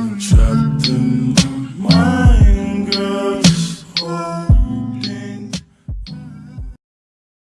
trap